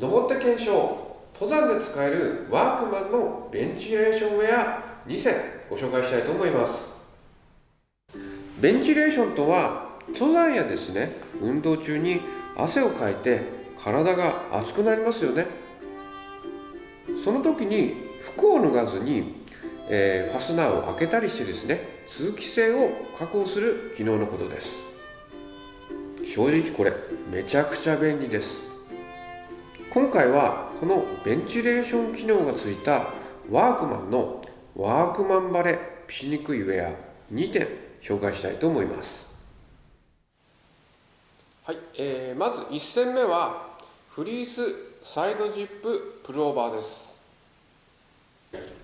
登って検証。登山で使えるワークマンのベンチレーションウェア。2選ご紹介したいと思います。ベンチレーションとは登山やですね運動中に汗をかいて体が熱くなりますよね。その時に服を脱がずに、えー、ファスナーを開けたりしてですね通気性を確保する機能のことです。正直これめちゃくちゃ便利です。今回はこのベンチレーション機能がついたワークマンのワークマンバレピしにくいウェア2点紹介したいと思います。はい、えー、まず1戦目はフリースサイドジッププルオーバーです。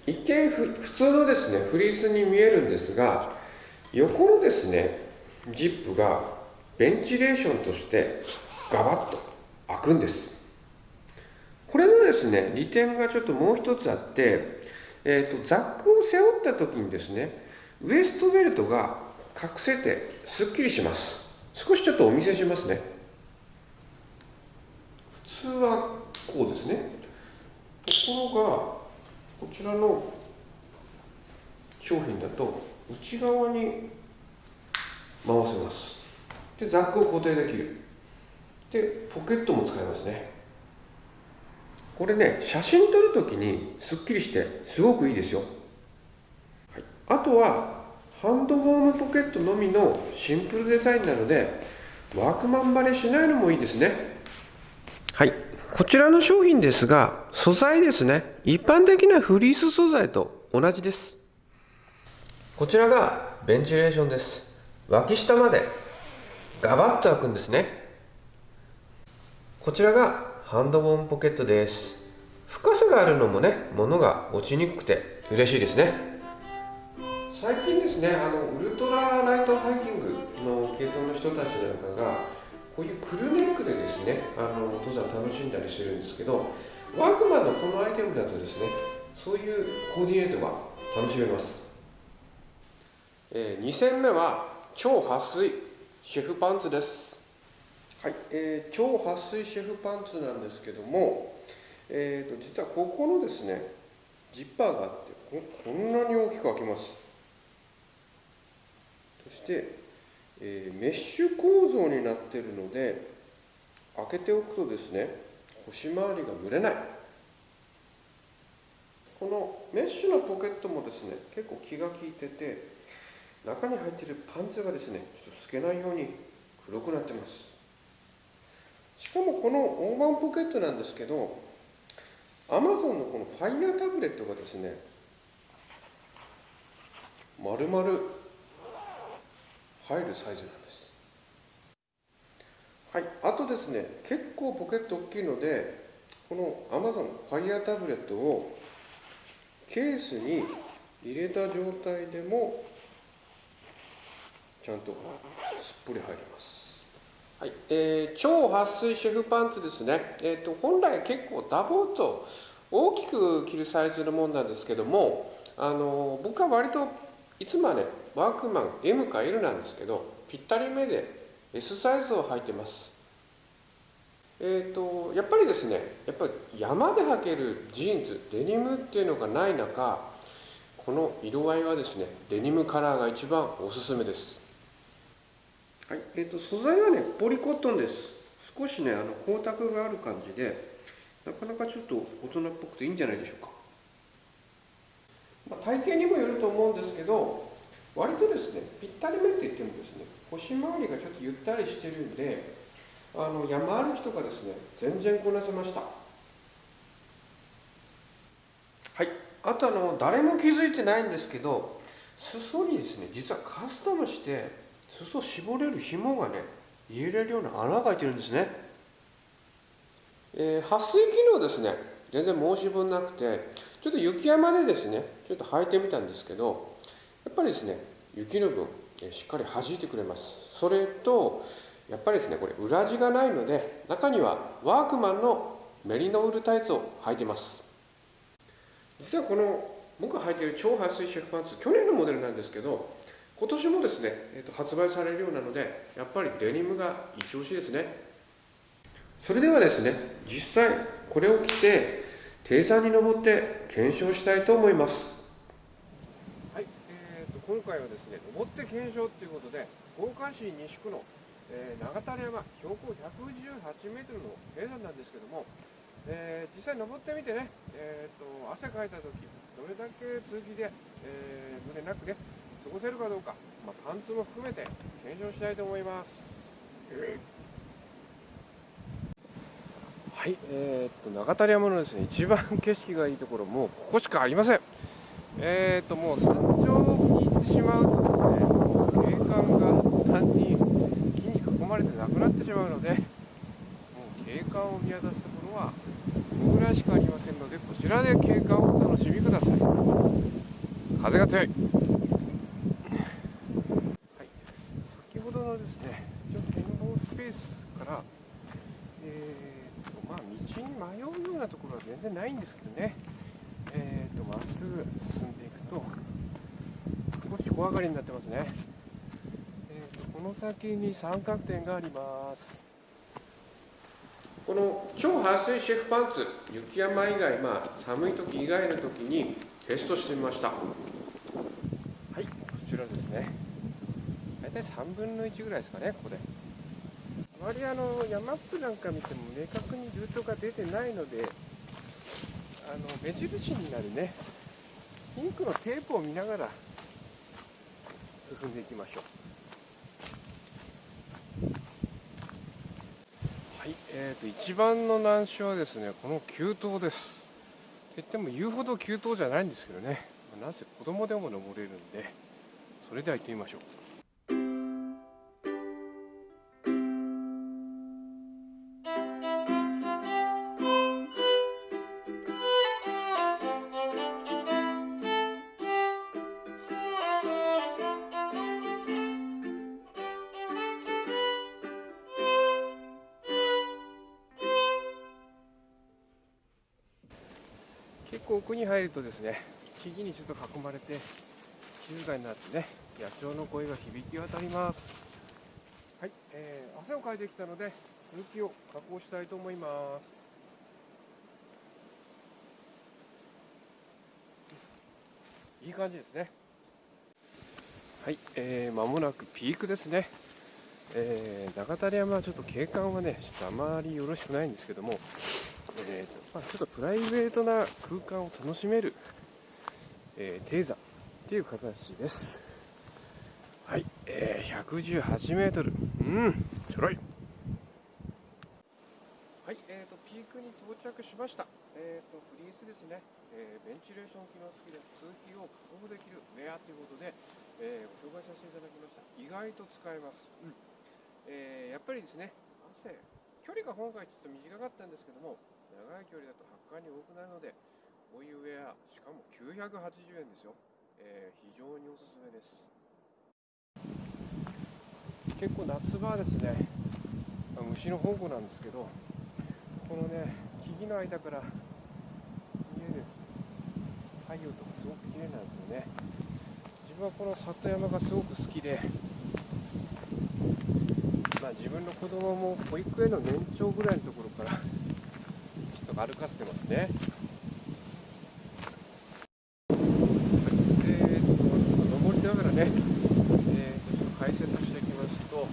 一見普通のですねフリースに見えるんですが横のですねジップがベンチレーションとしてガバッと開くんですですね利点がちょっともう一つあって、えーと、ザックを背負った時にですねウエストベルトが隠せてすっきりします。少しちょっとお見せしますね。普通はこうですね。ところがこちらの商品だと内側に回せます。でザックを固定できる。でポケットも使えますね。これね写真撮るときにすっきりしてすごくいいですよ、はい、あとはハンドウォームポケットのみのシンプルデザインなのでワークマンバレしないのもいいですね。はい。こちらの商品ですが素材ですね。一般的なフリース素材と同じです。こちらがベンチレーションです。脇下までガバッと開くんですね。こちらがハンドボーンポケットです。深さがあるのもね物が落ちにくくて嬉しいですね。最近ですねあのウルトラライトハイキングの系統の人たちなんかがこういうクルネックでですねあの登山楽しんだりしてるんですけどワークマンのこのアイテムだとですねそういうコーディネートが楽しめます、えー、2戦目は超撥水シェフパンツですはい、えー、超撥水シェフパンツなんですけども、えーと、実はここのですねジッパーがあってこんなに大きく開きます。そして、えー、メッシュ構造になってるので開けておくとですね腰回りが蒸れない。このメッシュのポケットもですね結構気が利いてて中に入っているパンツがですねちょっと透けないように黒くなってます。しかもこの大盤ポケットなんですけどアマゾンのこのファイヤータブレットがですね丸々入るサイズなんです。はいあとですね結構ポケット大きいのでこのアマゾンファイヤータブレットをケースに入れた状態でもちゃんとすっぽり入ります。はい。えー、超撥水シェフパンツですね、えーと、本来結構ダボーと大きく着るサイズのものなんですけどもあの僕は割といつもはねワークマン M か L なんですけどぴったりめで S サイズを履いてます。えーと、やっぱりですねやっぱり山で履けるジーンズデニムっていうのがない中この色合いはですねデニムカラーが一番おすすめです。えーと、素材はねポリコットンです。少しねあの光沢がある感じでなかなかちょっと大人っぽくていいんじゃないでしょうか、まあ、体型にもよると思うんですけど割とですねぴったりめって言ってもですね腰回りがちょっとゆったりしてるんであの山歩きとかですね全然こなせました。はい。あとあの誰も気づいてないんですけど裾にですね実はカスタムして裾絞れる紐がね入れるような穴が開いてるんですね、えー、撥水機能ですね。全然申し分なくてちょっと雪山でですねちょっと履いてみたんですけどやっぱりですね雪の分しっかり弾いてくれます。それとやっぱりですねこれ裏地がないので中にはワークマンのメリノウールタイツを履いてます。実はこの僕が履いている超撥水シェフパンツ去年のモデルなんですけど今年もですね、えー、と発売されるようなのでやっぱりデニムが一押しですね。それではですね実際これを着て低山に登って検証したいと思います。はい、えーと、今回はですね登って検証ということで福岡市西区の、えー、長谷山標高118メートルの低山なんですけども、えー、実際登ってみてね、えーと、汗かいた時どれだけ通気で、えー、胸なくね過ごせるかどうか、まあ、パンツも含めて検証したいと思います、えーはい、えー、っと、長谷山のですね、一番景色がいいところ、もうここしかありません。えー、っと、もう山頂に行ってしまうとですね、景観が単に木に囲まれてなくなってしまうので、もう景観を見渡すところは、このぐらいしかありませんので、こちらで景観をお楽しみください。風が強い。はい、先ほどのですね、一応展望スペースから、えーまあ、道に迷うようなところは全然ないんですけどね、えーと、まっすぐ進んでいくと、少し小上がりになってますね。えーと、この先に三角点があります。この超排水シェフパンツ、雪山以外、まあ、寒い時以外の時にテストしてみました。はい、こちらですね。大体3分の1ぐらいですかね、ここで。まりあの山マップなんか見ても明確にルートが出てないのであの目印になるねピンクのテープを見ながら進んでいきましょう。はい、えーと、一番の難所はですねこの急登です。と言っても言うほど急登じゃないんですけどね。なぜ子供でも登れるんでそれでは行ってみましょう。構奥に入るとですね木々にちょっと囲まれて静かになってね野鳥の声が響き渡ります。はい、えー、汗をかいてきたので続きを加工したいと思います。いい感じですね。はい、えー、間もなくピークですね。えー、長谷山はちょっと景観はね、ちょっとあまりよろしくないんですけども、えーとまあ、ちょっとプライベートな空間を楽しめる、えー、低山っていう形です。はい、えー、118メートル。うん、ちょろい。はい、えーと、ピークに到着しました。えーと、フリースですね、えー、ベンチレーション機能付きで通気を確保できるウェアということで、えー、ご紹介させていただきました。意外と使えます。うんえー、やっぱりですね、汗、距離が今回ちょっと短かったんですけども、長い距離だと発汗に多くなるので、こういうウェア、しかも980円ですよ。えー、非常におすすめです。結構夏場はですね、虫の宝庫なんですけど、このね、木々の間から見える太陽とかすごく綺麗なんですよね。自分はこの里山がすごく好きで、まあ、自分の子供も保育園の年長ぐらいのところからちょっと歩かせてますね。はい、えー、ちょっと登りながらね、えー、ちょっと解説していきますと、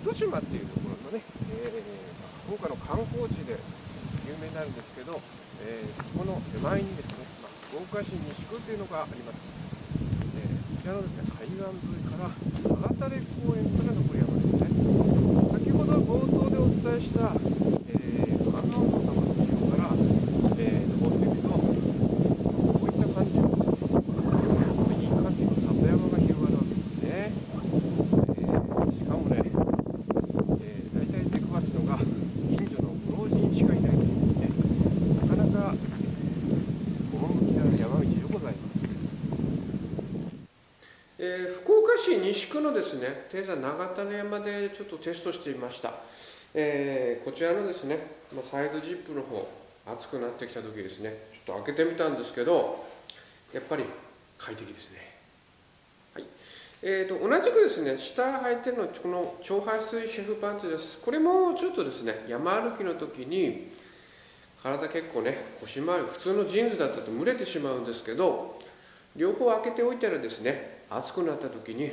糸島っていうところのね、えー、福岡の観光地で有名になるんですけど、えー、この手前にですね、まあ、福岡市西区というのがあります。えー、こちらのですね、海岸沿いから長垂公園から登る山ですね。先ほど冒頭でお伝えした、えー、観音様の後ろから、えー、登っていくと、こういった感じのですね、いい感じの里山が広がるわけですね。えー、しかもね、えー、大体出くわすのが、近所のご老人しかいないというですね、なかなか、えー、趣のある山道でございます。えー、福岡市西区のですね、低山長種山でちょっとテストしてみました。えー、こちらのですね、ま、サイドジップの方、熱くなってきた時ですね、ちょっと開けてみたんですけど、やっぱり快適ですね。はい。えーと、同じくですね下履いてるのはこの超排水シェフパンツですこれもちょっとですね山歩きの時に体結構ね腰回り普通のジーンズだったと蒸れてしまうんですけど両方開けておいたらですね暑くなった時に、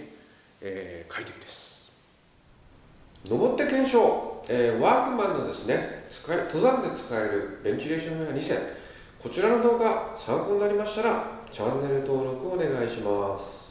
えー、快適です。登って検証、えー、ワークマンのですね使い登山で使えるベンチレーションウェア2選。こちらの動画参考になりましたらチャンネル登録お願いします。